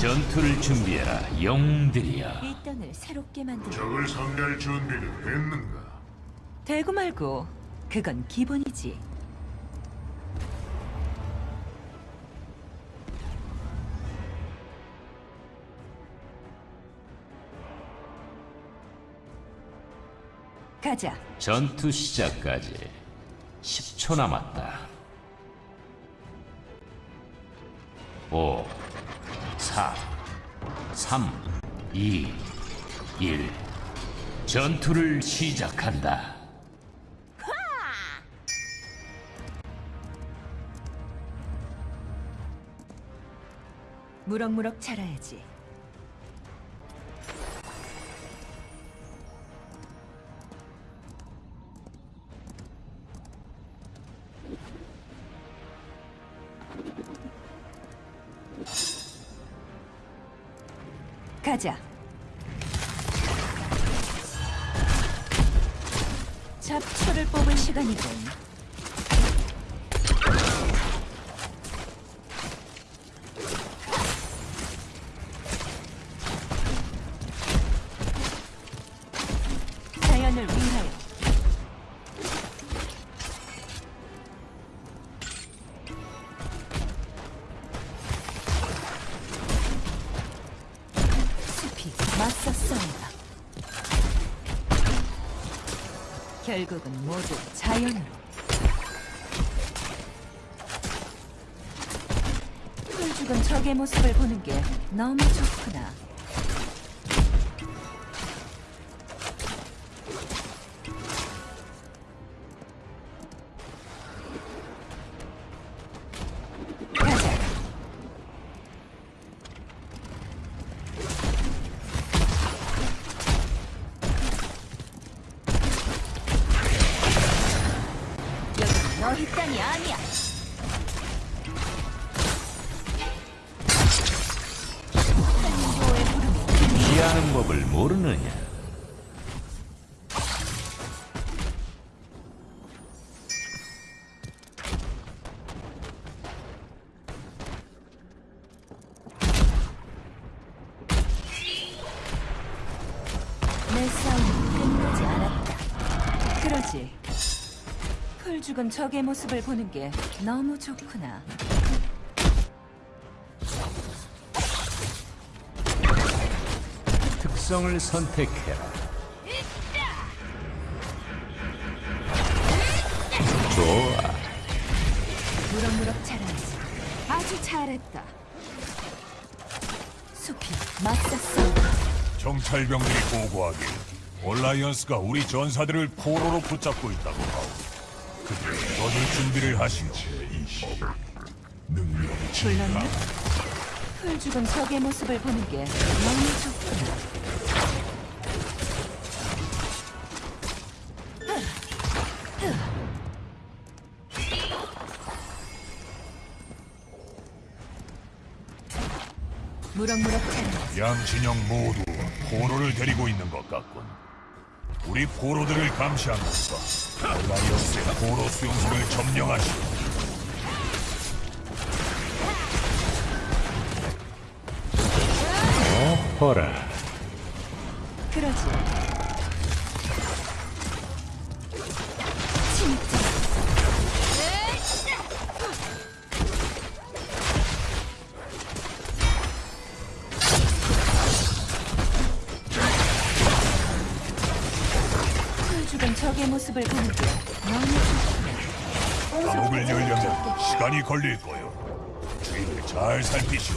전투를 준비해라, 영웅들이여. 이 땅을 새롭게 만들어 적을 상대할 준비는 됐는가? 되고 말고 그건 기본이지 가자 전투 시작까지 10초 남았다. 5, 4, 3, 2, 1. 전투를 시작한다. 무럭무럭 자라야지 잡초를 뽑을 시간이군. 자연을 위하여. 숲이 싸운다 결국은 모두 자연으로. 풀 죽은 적의 모습을 보는 게 너무 좋구나 하는 법을 모르느냐? 내 싸움은 끝나지 않았다. 그러지. 풀 죽은 적의 모습을 보는 게 너무 좋구나. 특성을 선택해라. 좋아. 무럭무럭 자라야지. 아주 잘했다. 숲이 싸운다. 정찰병들이 보고하길 올라이언스가 우리 전사들을 포로로 붙잡고 있다고 하오. 그들 떠들 준비를. 능력이 불렀나? 풀 죽은 적의 모습을 보는 게 너무 좋구나. 무럭무럭 자라야지. 양 진영 모두 포로를 데리고 있는 것 같군. 우리 포로들을 감시하면서 올라이언스의 포로 수용소를 점령하시오. 어허라. 적의 모습을 보는 게 너무 좋구나. 감옥을 열려면 시간이 걸릴 거요. 주위를 잘 살피시오.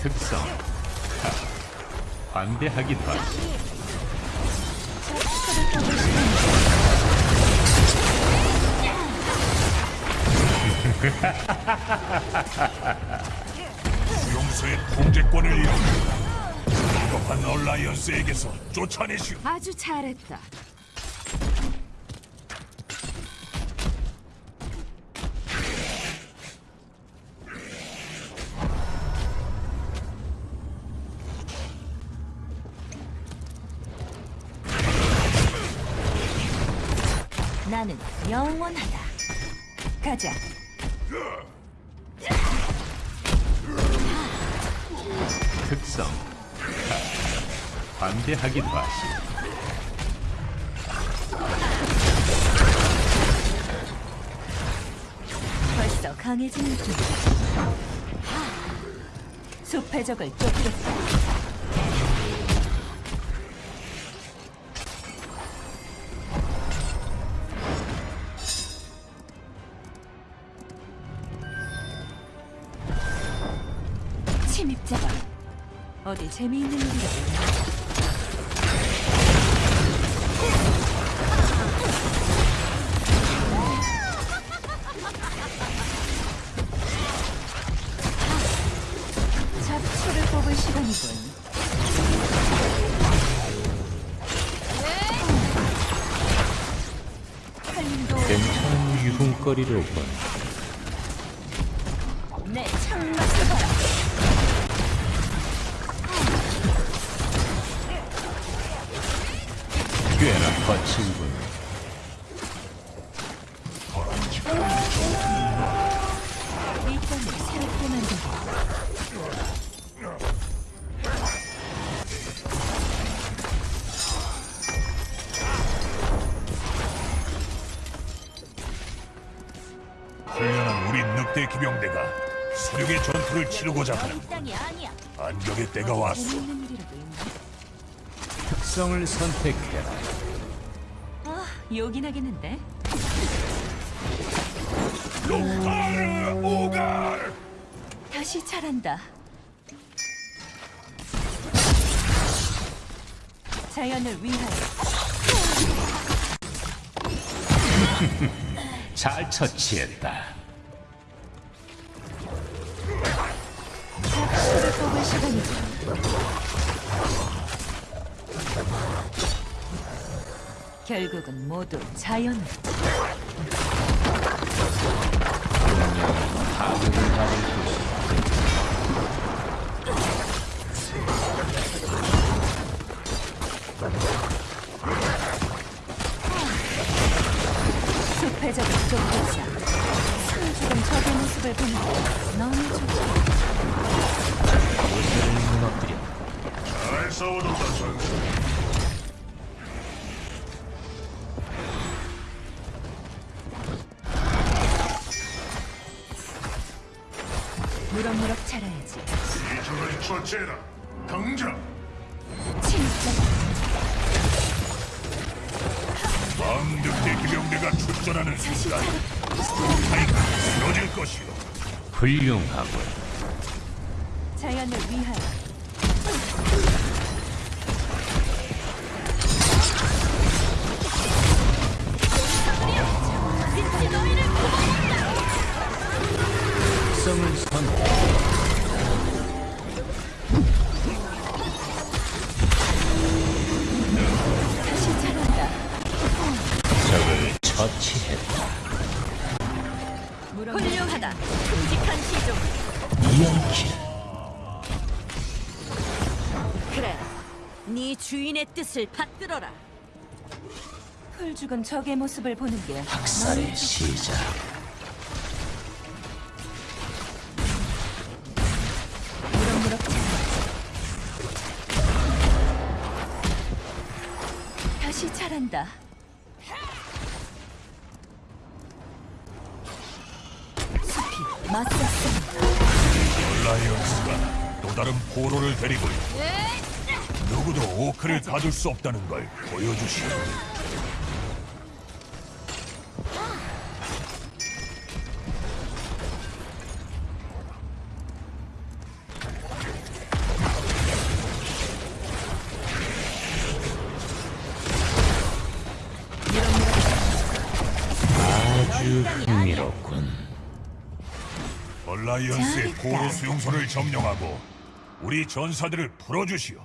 특성. 하, 반대하기도 하지. 수용소의 통제권을 잃었다. 비겁한 얼라이언스에게서 쫓아내시오. 아주 잘했다. 나는 영원하다. 가자. 특성 하, 관대하기도 하시 벌써 강해지는 중. 숲의 적을 쫓겠다. 침입자가 어디 재미있는 일이라도 내 창맛을 봐라. 꽤나 거칠군 이 땅을 새롭게 만들고 훈련한 우리 늑대 기병대가 수륙의 전투를 치르고자 하는. 반격의 때가 왔어. 특성을 선택해라 아, 요긴 하겠는데? 오갈! 오갈! 다시 잘한다. 자연을 위하여 잘 처치했다 결국은 모두 자연을 파국을 받을 것이다 숲의 적을 쫓겠다. 상주금 적의 모습을 보니 너무 좋다. 무럭무럭 자라야지. 이 적을 처치해라. 당장. 진짜 왕 늑대 기병대가 출전하는 순간. 타이가 쓰러질 것이오. 훌륭하군 자연을 위하여 특성을 선택 다시 자란다. 적을 처치했다 훌륭하다. 큼직한 시종. 이연킬 그래. 네 주인의 뜻을 받들어라. 풀 죽은 적의 모습을 보는 게 학살의 시작 자란다. 숲이 맞섰습니다. 라이언스가 또 다른 포로를 데리고 있다. 누구도 오크를 가둘 수 없다는 걸 보여주시오. 아주 흥미롭군 얼라이언스의 포로 수용소를 점령하고 우리 전사들을 풀어주시오.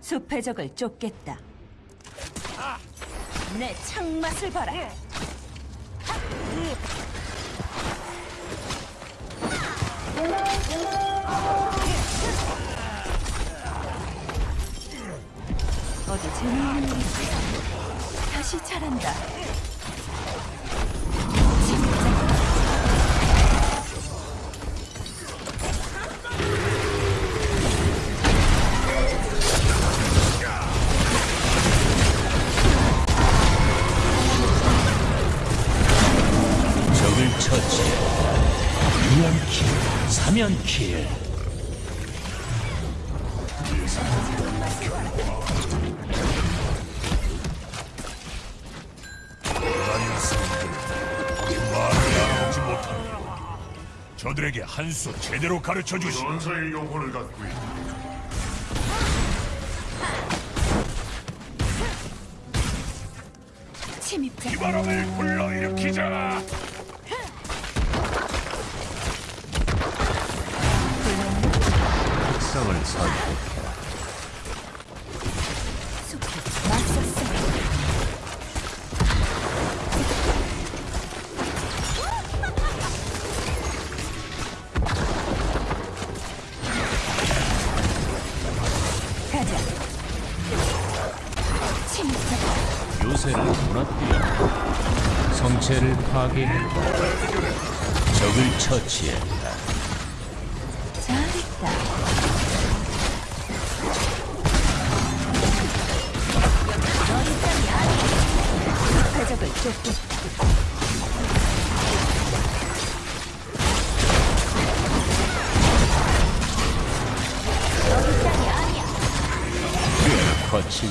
숲의 적을 쫓겠다. 내 창맛을 봐라. 어디 재미있는 일이 있어. 다시 잘한다. 저들에게 한 수 제대로 가르쳐 주시. 전사의 영혼을 갖고 있다. 침입자 바람을 불러일으키자. 특성을 선택해 요새를 무너뜨려 성체를 파괴했다. 적을 처치했다. 잘했다. 너희 땅이 아니야. 적을 쫓겠다. 거친